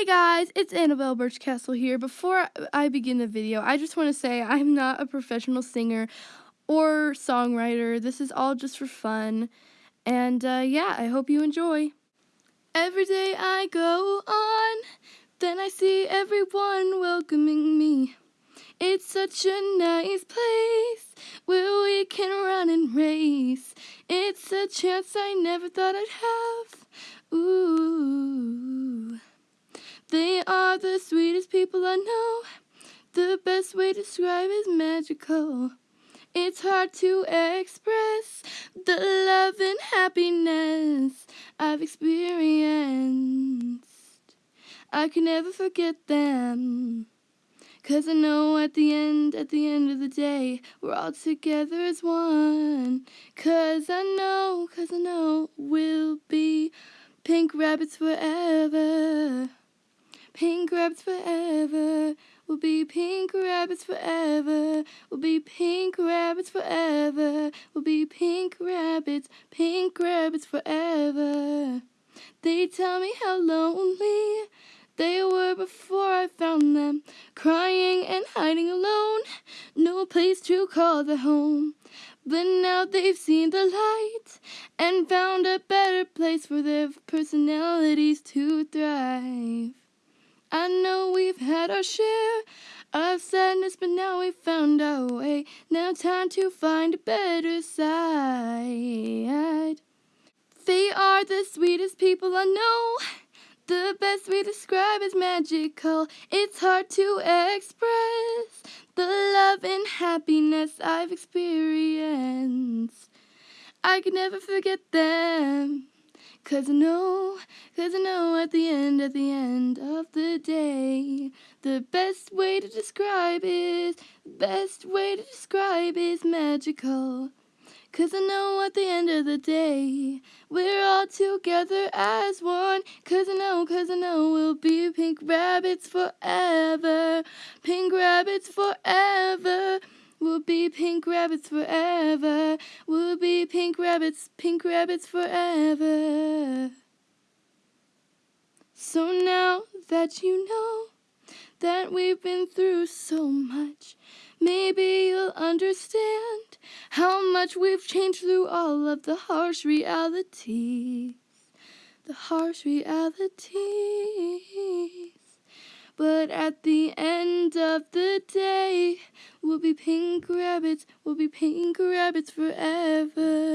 Hey guys, it's Annabelle Birchcastle here. Before I begin the video, I just want to say I'm not a professional singer or songwriter. This is all just for fun. And uh, yeah, I hope you enjoy. Every day I go on, then I see everyone welcoming me. It's such a nice place where we can run and race. It's a chance I never thought I'd have. They are the sweetest people I know. The best way to describe is magical. It's hard to express the love and happiness I've experienced. I can never forget them. Cause I know at the end, at the end of the day, we're all together as one. Cause I know, cause I know we'll be pink rabbits forever. Pink rabbits forever. We'll be pink rabbits forever. We'll be pink rabbits forever. We'll be pink rabbits, pink rabbits forever. They tell me how lonely they were before I found them, crying and hiding alone, no place to call their home. But now they've seen the light and found a better place for their personalities to thrive. I know we've had our share of sadness, but now we've found our way. Now time to find a better side. They are the sweetest people I know. The best we describe is magical. It's hard to express the love and happiness I've experienced. I can never forget them. Cause I know, cause I know at the end, at the end of the day, the best way to describe is, the best way to describe is magical. Cause I know at the end of the day, we're all together as one. Cause I know, cause I know we'll be pink rabbits forever. Pink rabbits forever. We'll be pink rabbits forever. We'll be pink rabbits, pink rabbits forever. So now that you know that we've been through so much, maybe you'll understand how much we've changed through all of the harsh realities. The harsh realities. But at the end of the day, we'll be pink rabbits, we'll be pink rabbits forever.